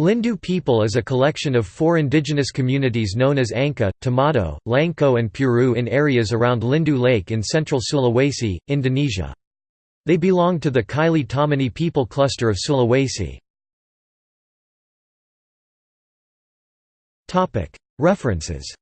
Lindu people is a collection of four indigenous communities known as Anca, Tomado, Langko and Puroo in areas around Lindu Lake in central Sulawesi, Indonesia. They belong to the Kaili Pamona people cluster of Sulawesi. References